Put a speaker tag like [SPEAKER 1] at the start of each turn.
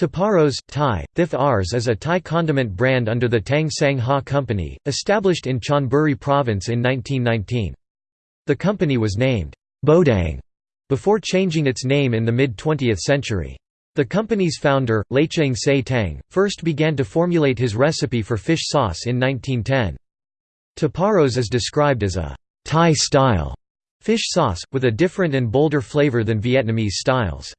[SPEAKER 1] Tiparos Thai, Thif Ars is a Thai condiment brand under the Tang Sang Ha Company, established in Chonburi Province in 1919. The company was named Bodang before changing its name in the mid-20th century. The company's founder, Lecheng Se Tang, first began to formulate his recipe for fish sauce in 1910. Tiparos is described as a Thai-style fish sauce, with a different and bolder flavor than Vietnamese styles.